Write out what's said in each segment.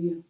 Hallelujah.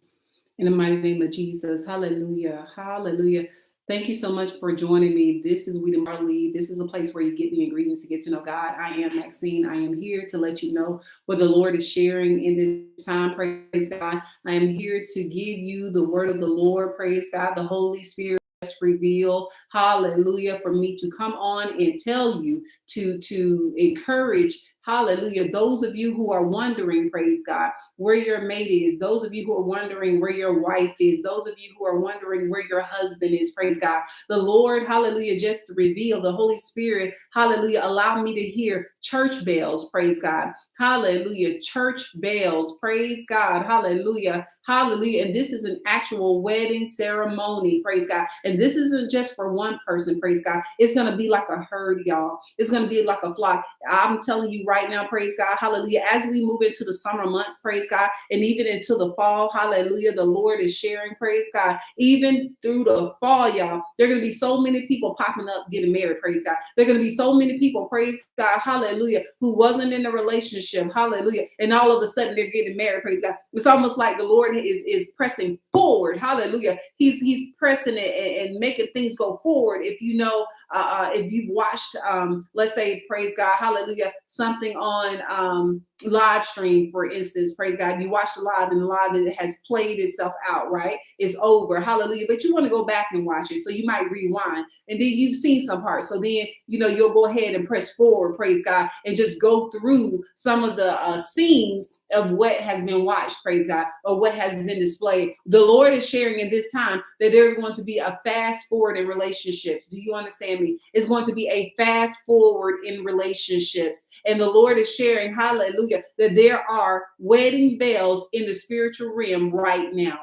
In the mighty name of Jesus. Hallelujah. Hallelujah. Thank you so much for joining me. This is We the Marley. This is a place where you get the ingredients to get to know God. I am Maxine. I am here to let you know what the Lord is sharing in this time. Praise God. I am here to give you the word of the Lord. Praise God. The Holy Spirit reveal hallelujah for me to come on and tell you to to encourage Hallelujah. Those of you who are wondering, praise God, where your mate is, those of you who are wondering where your wife is, those of you who are wondering where your husband is, praise God. The Lord, hallelujah, just to reveal the Holy Spirit, hallelujah, allow me to hear church bells, praise God. Hallelujah. Church bells, praise God. Hallelujah. Hallelujah. And this is an actual wedding ceremony, praise God. And this isn't just for one person, praise God. It's going to be like a herd, y'all. It's going to be like a flock. I'm telling you right now, praise God, hallelujah. As we move into the summer months, praise God, and even into the fall, hallelujah, the Lord is sharing, praise God. Even through the fall, y'all, there are going to be so many people popping up getting married, praise God. There are going to be so many people, praise God, hallelujah, who wasn't in a relationship, hallelujah, and all of a sudden they're getting married, praise God. It's almost like the Lord is, is pressing forward, hallelujah. He's he's pressing it and, and making things go forward. If you know, uh, uh if you've watched, um, let's say, praise God, hallelujah, something something on um, live stream, for instance, praise God, you watch the live and the live has played itself out, right? It's over, hallelujah. But you want to go back and watch it. So you might rewind and then you've seen some parts. So then, you know, you'll go ahead and press forward, praise God, and just go through some of the uh, scenes of what has been watched, praise God, or what has been displayed. The Lord is sharing in this time that there's going to be a fast forward in relationships. Do you understand me? It's going to be a fast forward in relationships. And the Lord is sharing, hallelujah, that there are wedding bells in the spiritual realm right now.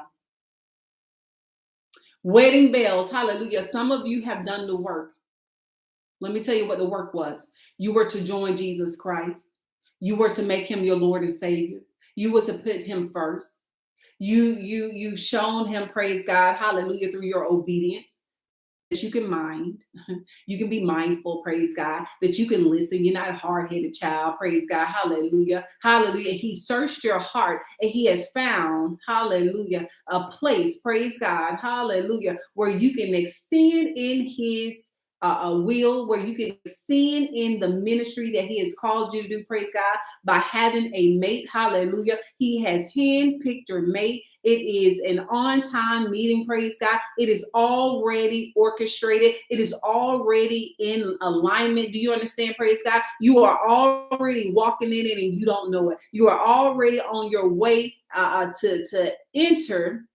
Wedding bells, hallelujah. Some of you have done the work. Let me tell you what the work was. You were to join Jesus Christ. You were to make him your Lord and Savior. You were to put him first. You you you've shown him, praise God, hallelujah, through your obedience. That you can mind, you can be mindful, praise God, that you can listen. You're not a hard-headed child, praise God, hallelujah, hallelujah. He searched your heart and he has found, hallelujah, a place, praise God, hallelujah, where you can extend in his uh, a will where you can sin in the ministry that he has called you to do praise god by having a mate. Hallelujah. He has handpicked your mate. It is an on-time meeting praise god. It is already orchestrated. It is already in alignment. Do you understand praise god? You are already walking in it and you don't know it. You are already on your way uh, to to enter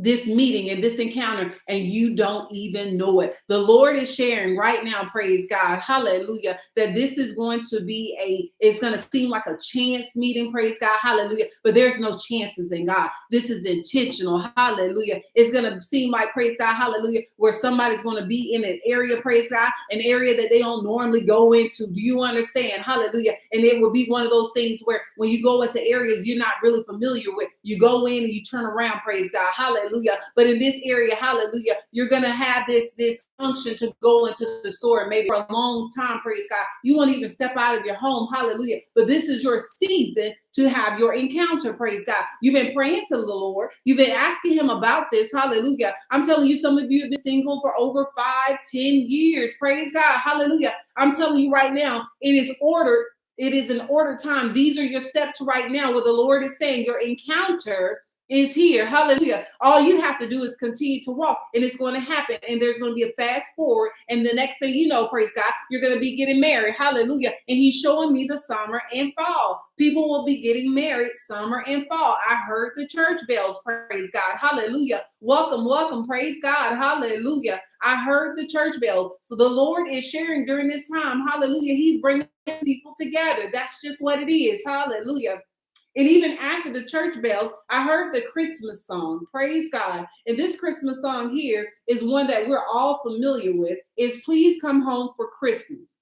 this meeting and this encounter and you don't even know it. The Lord is sharing right now, praise God, hallelujah, that this is going to be a, it's going to seem like a chance meeting, praise God, hallelujah, but there's no chances in God. This is intentional, hallelujah. It's going to seem like, praise God, hallelujah, where somebody's going to be in an area, praise God, an area that they don't normally go into. Do you understand? Hallelujah. And it will be one of those things where when you go into areas you're not really familiar with, you go in and you turn around, praise God, hallelujah hallelujah. But in this area, hallelujah, you're gonna have this this function to go into the store maybe for a long time, praise God. You won't even step out of your home, hallelujah. But this is your season to have your encounter, praise God. You've been praying to the Lord, you've been asking Him about this, hallelujah. I'm telling you, some of you have been single for over five, ten years, praise God, hallelujah. I'm telling you right now, it is ordered. It is an order time. These are your steps right now where the Lord is saying your encounter is here. Hallelujah. All you have to do is continue to walk and it's going to happen. And there's going to be a fast forward. And the next thing you know, praise God, you're going to be getting married. Hallelujah. And he's showing me the summer and fall. People will be getting married summer and fall. I heard the church bells. Praise God. Hallelujah. Welcome, welcome. Praise God. Hallelujah. I heard the church bell. So the Lord is sharing during this time. Hallelujah. He's bringing people together. That's just what it is. Hallelujah. And even after the church bells, I heard the Christmas song. Praise God. And this Christmas song here is one that we're all familiar with is please come home for Christmas.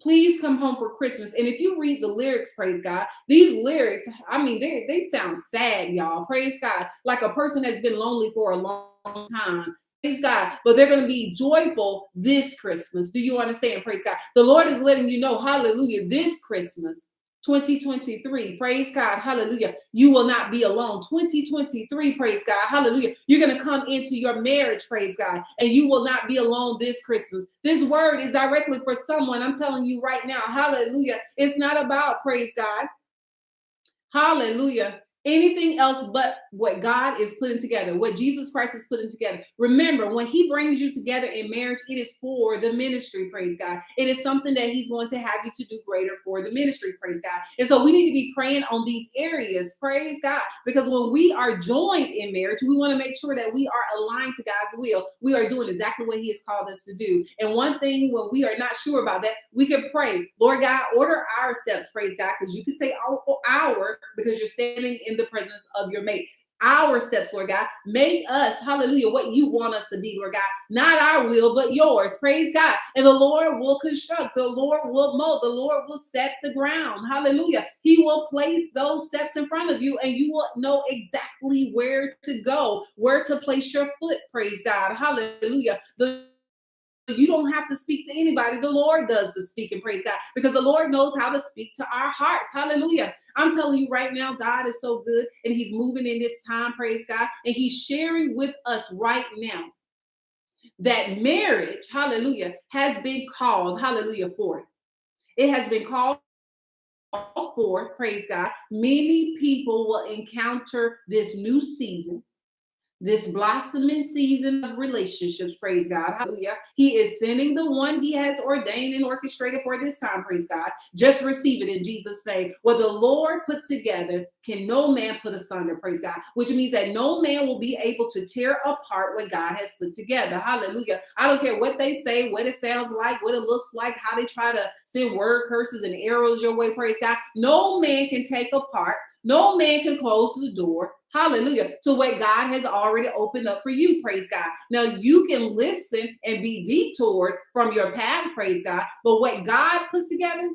Please come home for Christmas. And if you read the lyrics, praise God, these lyrics, I mean, they, they sound sad, y'all. Praise God. Like a person has been lonely for a long time. Praise God. But they're going to be joyful this Christmas. Do you understand? Praise God. The Lord is letting you know, hallelujah, this Christmas 2023, praise God, hallelujah. You will not be alone. 2023, praise God, hallelujah. You're going to come into your marriage, praise God, and you will not be alone this Christmas. This word is directly for someone. I'm telling you right now, hallelujah. It's not about, praise God, hallelujah anything else but what God is putting together, what Jesus Christ is putting together. Remember, when He brings you together in marriage, it is for the ministry, praise God. It is something that He's going to have you to do greater for the ministry, praise God. And so we need to be praying on these areas, praise God, because when we are joined in marriage, we want to make sure that we are aligned to God's will. We are doing exactly what He has called us to do. And one thing, when we are not sure about that, we can pray, Lord God, order our steps, praise God, because you can say our, our because you're standing in in the presence of your mate. Our steps, Lord God. Make us, hallelujah, what you want us to be, Lord God. Not our will, but yours. Praise God. And the Lord will construct, the Lord will mold, the Lord will set the ground. Hallelujah. He will place those steps in front of you, and you will know exactly where to go, where to place your foot. Praise God. Hallelujah. The you don't have to speak to anybody. The Lord does the speaking, praise God, because the Lord knows how to speak to our hearts. Hallelujah. I'm telling you right now, God is so good and He's moving in this time, praise God. And He's sharing with us right now that marriage, hallelujah, has been called, hallelujah, forth. It has been called forth, praise God. Many people will encounter this new season this blossoming season of relationships, praise God. Hallelujah. He is sending the one he has ordained and orchestrated for this time, praise God. Just receive it in Jesus' name. What the Lord put together can no man put asunder, praise God, which means that no man will be able to tear apart what God has put together. Hallelujah. I don't care what they say, what it sounds like, what it looks like, how they try to send word curses and arrows your way, praise God. No man can take apart no man can close the door, hallelujah, to what God has already opened up for you, praise God. Now you can listen and be detoured from your path, praise God, but what God puts together,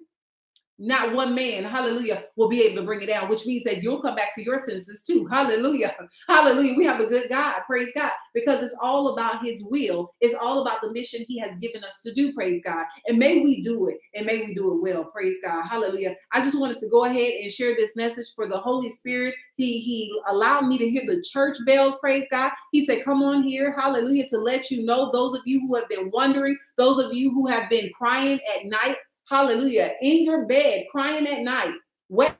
not one man, hallelujah, will be able to bring it down, which means that you'll come back to your senses too. Hallelujah. Hallelujah. We have a good God. Praise God. Because it's all about his will. It's all about the mission he has given us to do. Praise God. And may we do it and may we do it well. Praise God. Hallelujah. I just wanted to go ahead and share this message for the Holy Spirit. He, he allowed me to hear the church bells. Praise God. He said, come on here. Hallelujah. To let you know, those of you who have been wondering, those of you who have been crying at night, hallelujah, in your bed, crying at night, wet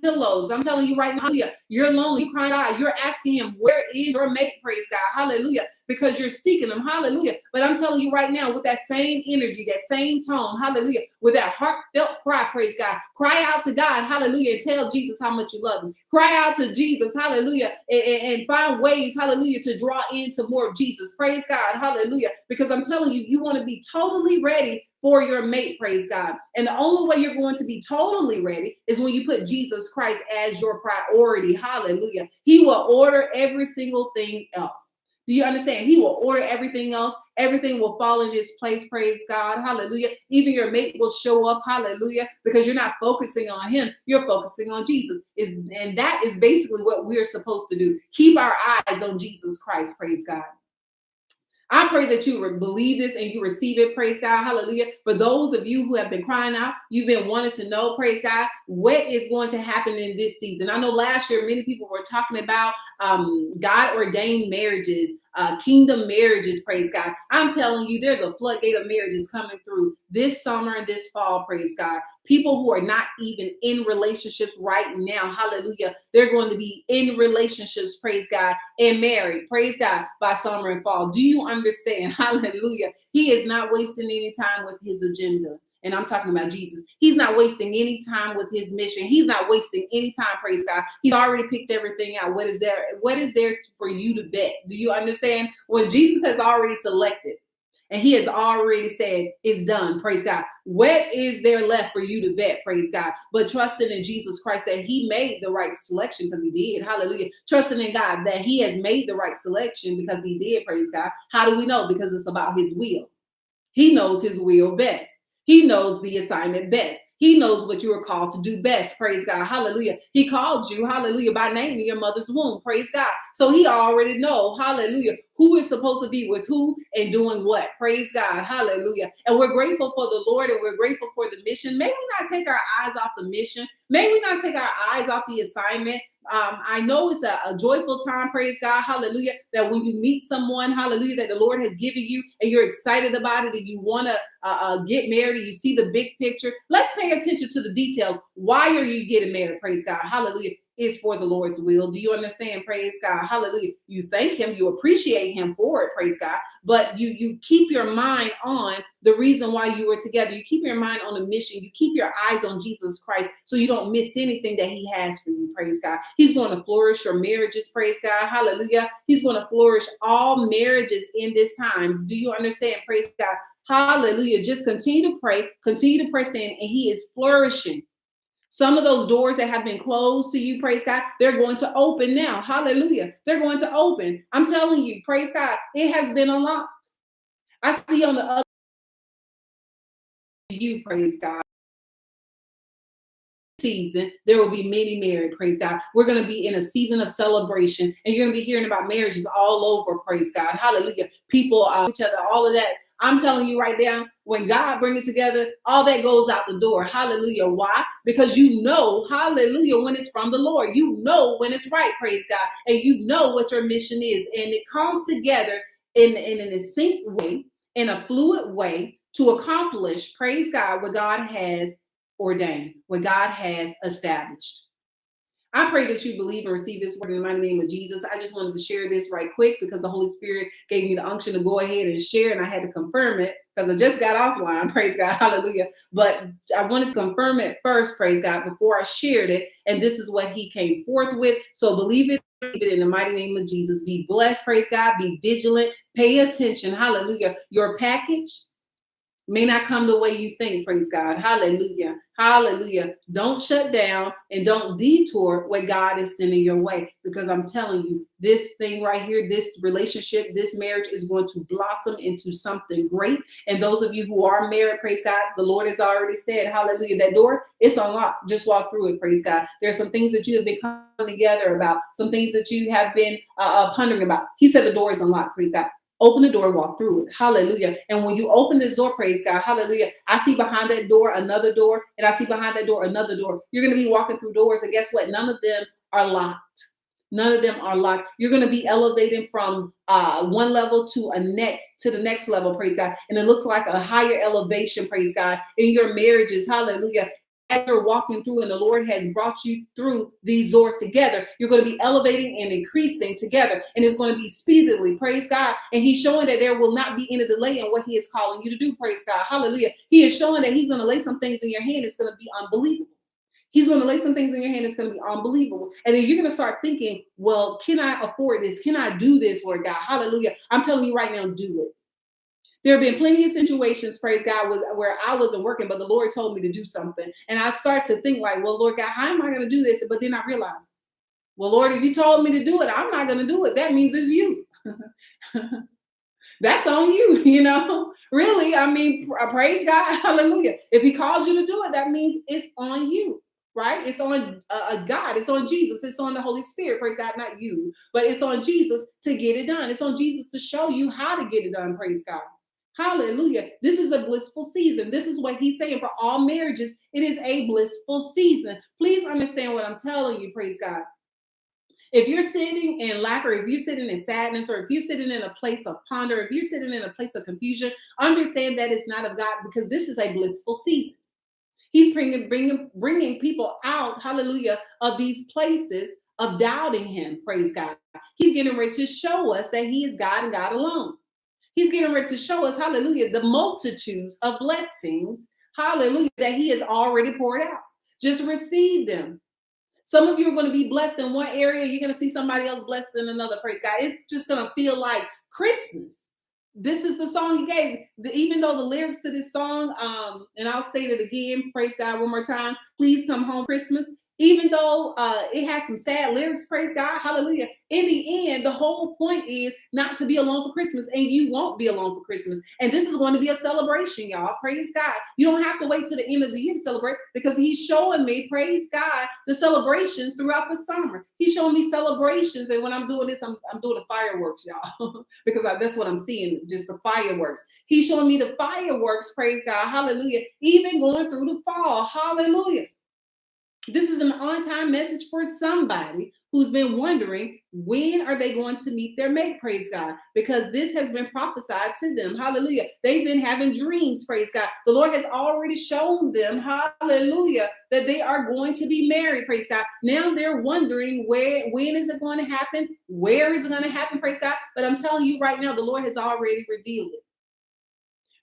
pillows. I'm telling you right now, hallelujah. You're lonely, you're crying God. You're asking him, where is your mate? Praise God. Hallelujah. Because you're seeking him. Hallelujah. But I'm telling you right now, with that same energy, that same tone, hallelujah, with that heartfelt cry, praise God. Cry out to God, hallelujah, and tell Jesus how much you love him. Cry out to Jesus, hallelujah, and, and find ways, hallelujah, to draw into more of Jesus. Praise God, hallelujah. Because I'm telling you, you want to be totally ready for your mate, praise God. And the only way you're going to be totally ready is when you put Jesus Christ as your priority. Hallelujah. He will order every single thing else. Do you understand? He will order everything else. Everything will fall in his place. Praise God. Hallelujah. Even your mate will show up. Hallelujah. Because you're not focusing on him. You're focusing on Jesus. Is and that is basically what we're supposed to do. Keep our eyes on Jesus Christ. Praise God. I pray that you believe this and you receive it. Praise God. Hallelujah. For those of you who have been crying out, you've been wanting to know, praise God, what is going to happen in this season. I know last year many people were talking about um, God ordained marriages, uh, kingdom marriages, praise God. I'm telling you, there's a floodgate of marriages coming through this summer and this fall, praise God. People who are not even in relationships right now, hallelujah, they're going to be in relationships, praise God, and married, praise God, by summer and fall. Do you understand? Hallelujah. He is not wasting any time with his agenda and I'm talking about Jesus. He's not wasting any time with his mission. He's not wasting any time, praise God. He's already picked everything out. What is there? What is there for you to vet? Do you understand? When Jesus has already selected and he has already said it's done, praise God. What is there left for you to vet, praise God? But trusting in Jesus Christ that he made the right selection because he did, hallelujah. Trusting in God that he has made the right selection because he did, praise God. How do we know? Because it's about his will. He knows his will best. He knows the assignment best. He knows what you are called to do best. Praise God. Hallelujah. He called you, hallelujah, by name in your mother's womb. Praise God. So he already know, hallelujah, who is supposed to be with who and doing what. Praise God. Hallelujah. And we're grateful for the Lord and we're grateful for the mission. May we not take our eyes off the mission. May we not take our eyes off the assignment. Um, I know it's a, a, joyful time, praise God, hallelujah, that when you meet someone, hallelujah, that the Lord has given you and you're excited about it and you want to uh, uh, get married and you see the big picture, let's pay attention to the details. Why are you getting married, praise God, hallelujah is for the Lord's will. Do you understand? Praise God. Hallelujah. You thank him, you appreciate him for it, praise God. But you you keep your mind on the reason why you were together. You keep your mind on the mission. You keep your eyes on Jesus Christ so you don't miss anything that he has for you, praise God. He's going to flourish your marriages, praise God. Hallelujah. He's going to flourish all marriages in this time. Do you understand? Praise God. Hallelujah. Just continue to pray, continue to press in, and he is flourishing some of those doors that have been closed to you, praise God, they're going to open now. Hallelujah. They're going to open. I'm telling you, praise God, it has been unlocked. I see on the other you, praise God. Season, there will be many married, praise God. We're going to be in a season of celebration, and you're going to be hearing about marriages all over, praise God. Hallelujah. People, uh, each other, all of that I'm telling you right now, when God bring it together, all that goes out the door. Hallelujah. Why? Because you know, hallelujah, when it's from the Lord. You know when it's right, praise God. And you know what your mission is. And it comes together in, in an sync way, in a fluid way to accomplish, praise God, what God has ordained, what God has established. I pray that you believe and receive this word in the mighty name of Jesus. I just wanted to share this right quick because the Holy Spirit gave me the unction to go ahead and share, and I had to confirm it because I just got offline. Praise God, hallelujah. But I wanted to confirm it first, praise God, before I shared it. And this is what He came forth with. So believe it, believe it in the mighty name of Jesus. Be blessed, praise God. Be vigilant, pay attention, hallelujah. Your package may not come the way you think. Praise God. Hallelujah. Hallelujah. Don't shut down and don't detour what God is sending your way because I'm telling you, this thing right here, this relationship, this marriage is going to blossom into something great. And those of you who are married, praise God, the Lord has already said, Hallelujah, that door it's unlocked. Just walk through it, praise God. There are some things that you have been coming together about, some things that you have been uh, uh pondering about. He said the door is unlocked, praise God. Open the door, walk through it. Hallelujah. And when you open this door, praise God, hallelujah. I see behind that door another door, and I see behind that door another door. You're going to be walking through doors, and guess what? None of them are locked. None of them are locked. You're going to be elevating from uh, one level to a next to the next level, praise God. And it looks like a higher elevation, praise God, in your marriages, hallelujah as you're walking through and the Lord has brought you through these doors together, you're going to be elevating and increasing together. And it's going to be speedily. Praise God. And He's showing that there will not be any delay in what He is calling you to do. Praise God. Hallelujah. He is showing that He's going to lay some things in your hand. It's going to be unbelievable. He's going to lay some things in your hand. It's going to be unbelievable. And then you're going to start thinking, well, can I afford this? Can I do this, Lord God? Hallelujah. I'm telling you right now, do it. There have been plenty of situations, praise God, where I wasn't working, but the Lord told me to do something. And I start to think like, well, Lord God, how am I going to do this? But then I realize, well, Lord, if you told me to do it, I'm not going to do it. That means it's you. That's on you, you know. Really, I mean, praise God, hallelujah. If He calls you to do it, that means it's on you right? It's on uh, God, it's on Jesus, it's on the Holy Spirit, praise God, not you, but it's on Jesus to get it done. It's on Jesus to show you how to get it done, praise God. Hallelujah. This is a blissful season. This is what he's saying for all marriages. It is a blissful season. Please understand what I'm telling you. Praise God. If you're sitting in lack, or if you're sitting in sadness, or if you're sitting in a place of ponder, if you're sitting in a place of confusion, understand that it's not of God because this is a blissful season. He's bringing, bringing, bringing people out, hallelujah, of these places of doubting him. Praise God. He's getting ready to show us that he is God and God alone. He's getting ready to show us, hallelujah, the multitudes of blessings, hallelujah, that he has already poured out. Just receive them. Some of you are going to be blessed in one area, you're going to see somebody else blessed in another. Praise God. It's just going to feel like Christmas. This is the song he gave. The, even though the lyrics to this song, um, and I'll state it again, praise God one more time. Please come home Christmas even though uh, it has some sad lyrics, praise God, hallelujah. In the end, the whole point is not to be alone for Christmas, and you won't be alone for Christmas. And this is going to be a celebration, y'all. Praise God. You don't have to wait till the end of the year to celebrate because He's showing me, praise God, the celebrations throughout the summer. He's showing me celebrations, and when I'm doing this, I'm, I'm doing the fireworks, y'all, because I, that's what I'm seeing, just the fireworks. He's showing me the fireworks, praise God, hallelujah, even going through the fall, hallelujah. This is an on-time message for somebody who's been wondering when are they going to meet their mate, praise God, because this has been prophesied to them. Hallelujah. They've been having dreams, praise God. The Lord has already shown them, hallelujah, that they are going to be married, praise God. Now they're wondering where, when is it going to happen? Where is it going to happen, praise God? But I'm telling you right now, the Lord has already revealed it.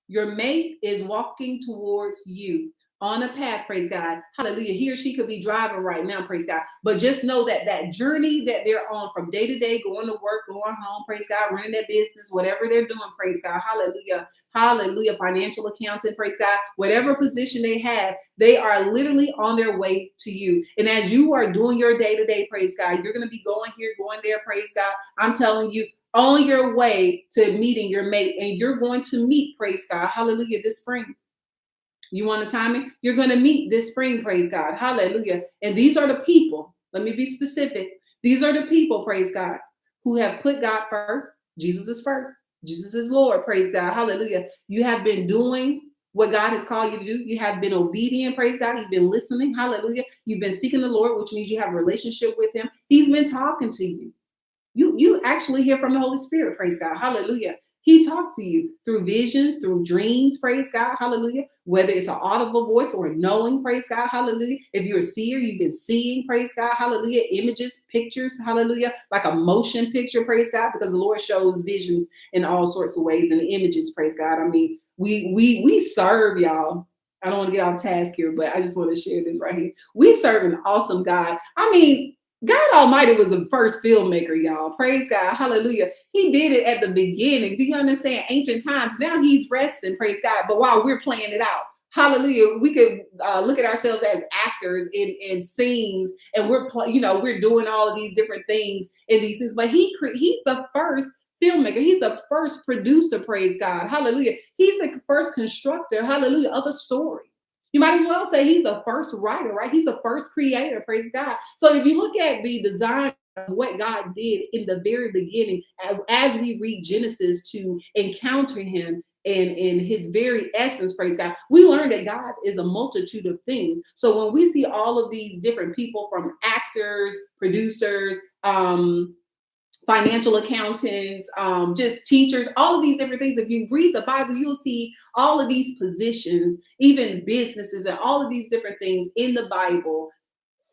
Your mate is walking towards you on a path, praise God. Hallelujah. He or she could be driving right now, praise God. But just know that that journey that they're on from day to day, going to work, going home, praise God, running their business, whatever they're doing, praise God. Hallelujah. Hallelujah. Financial accountant, praise God. Whatever position they have, they are literally on their way to you. And as you are doing your day to day, praise God, you're going to be going here, going there, praise God. I'm telling you, on your way to meeting your mate, and you're going to meet, praise God, hallelujah, this spring. You want to time it? You're going to meet this spring, praise God. Hallelujah. And these are the people, let me be specific. These are the people, praise God, who have put God first. Jesus is first. Jesus is Lord, praise God. Hallelujah. You have been doing what God has called you to do. You have been obedient, praise God. You've been listening, hallelujah. You've been seeking the Lord, which means you have a relationship with Him. He's been talking to you. You, you actually hear from the Holy Spirit, praise God. Hallelujah. He talks to you through visions, through dreams, praise God, hallelujah. Whether it's an audible voice or a knowing, praise God, hallelujah. If you're a seer, you've been seeing, praise God, hallelujah. Images, pictures, hallelujah, like a motion picture, praise God, because the Lord shows visions in all sorts of ways and images, praise God. I mean, we we we serve y'all. I don't want to get off task here, but I just want to share this right here. We serve an awesome God. I mean, God Almighty was the first filmmaker, y'all. Praise God. Hallelujah. He did it at the beginning. Do you understand? Ancient times. Now he's resting. Praise God. But while we're playing it out, hallelujah, we could uh, look at ourselves as actors in, in scenes and we're, you know, we're doing all of these different things in these things. But he he's the first filmmaker. He's the first producer. Praise God. Hallelujah. He's the first constructor. Hallelujah. Of a story. You might as well say he's the first writer, right? He's the first creator, praise God. So if you look at the design of what God did in the very beginning, as we read Genesis to encounter him in, in his very essence, praise God, we learn that God is a multitude of things. So when we see all of these different people from actors, producers, um, financial accountants, um, just teachers, all of these different things. If you read the Bible, you'll see all of these positions, even businesses, and all of these different things in the Bible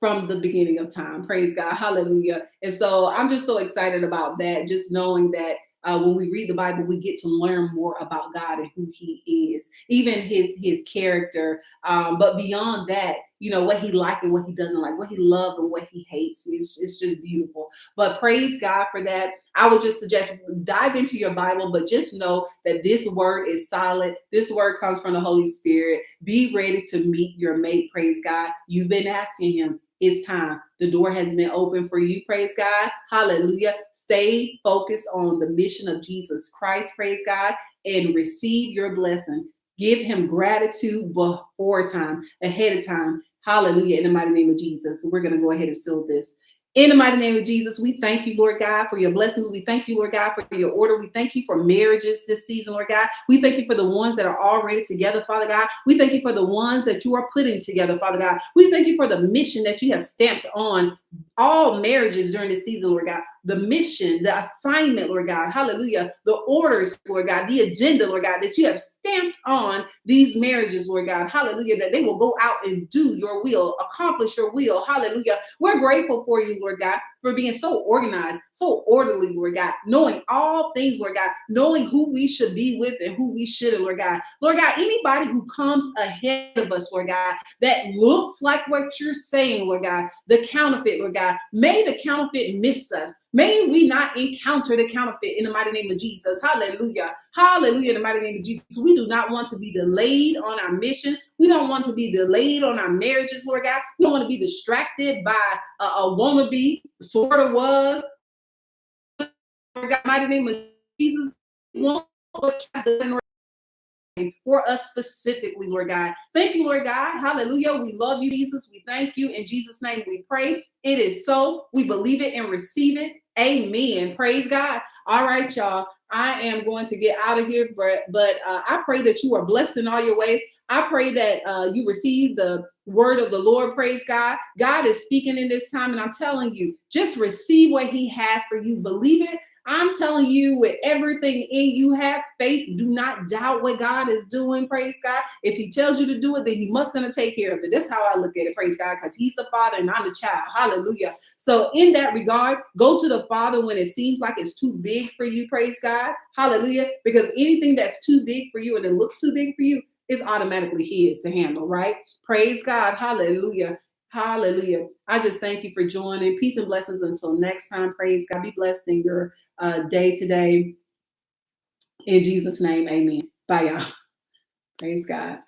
from the beginning of time. Praise God. Hallelujah. And so I'm just so excited about that, just knowing that uh, when we read the Bible, we get to learn more about God and who He is, even His His character. Um, but beyond that, you know what He like and what He doesn't like, what He loves and what He hates. It's, it's just beautiful. But praise God for that. I would just suggest dive into your Bible, but just know that this word is solid. This word comes from the Holy Spirit. Be ready to meet your mate. Praise God. You've been asking Him it's time. The door has been open for you. Praise God. Hallelujah. Stay focused on the mission of Jesus Christ. Praise God. And receive your blessing. Give him gratitude before time, ahead of time. Hallelujah. In the mighty name of Jesus. So We're going to go ahead and seal this. In the mighty name of Jesus, we thank you, Lord God, for your blessings. We thank you, Lord God, for your order. We thank you for marriages this season, Lord God. We thank you for the ones that are already together, Father God. We thank you for the ones that you are putting together, Father God. We thank you for the mission that you have stamped on all marriages during this season, Lord God the mission, the assignment, Lord God, hallelujah, the orders, Lord God, the agenda, Lord God, that you have stamped on these marriages, Lord God, hallelujah, that they will go out and do your will, accomplish your will, hallelujah. We're grateful for you, Lord God, for being so organized, so orderly, Lord God, knowing all things, Lord God, knowing who we should be with and who we shouldn't, Lord God. Lord God, anybody who comes ahead of us, Lord God, that looks like what you're saying, Lord God, the counterfeit, Lord God. May the counterfeit miss us. May we not encounter the counterfeit in the mighty name of Jesus. Hallelujah. Hallelujah. In the mighty name of Jesus. We do not want to be delayed on our mission. We don't want to be delayed on our marriages, Lord God. We don't want to be distracted by a, a wannabe, sort of was. Lord God, mighty name of Jesus. For us specifically, Lord God. Thank you, Lord God. Hallelujah. We love you, Jesus. We thank you. In Jesus' name we pray. It is so. We believe it and receive it. Amen. Praise God. All right, y'all. I am going to get out of here, but but uh, I pray that you are blessed in all your ways. I pray that uh, you receive the word of the Lord. Praise God. God is speaking in this time, and I'm telling you, just receive what He has for you. Believe it I'm telling you, with everything in you, have faith. Do not doubt what God is doing. Praise God. If He tells you to do it, then He must gonna take care of it. That's how I look at it. Praise God, because He's the Father and I'm the child. Hallelujah. So, in that regard, go to the Father when it seems like it's too big for you. Praise God. Hallelujah. Because anything that's too big for you and it looks too big for you, is automatically his to handle, right? Praise God. Hallelujah. Hallelujah. I just thank you for joining. Peace and blessings until next time. Praise God. Be blessed in your uh, day today. In Jesus' name, amen. Bye, y'all. Praise God.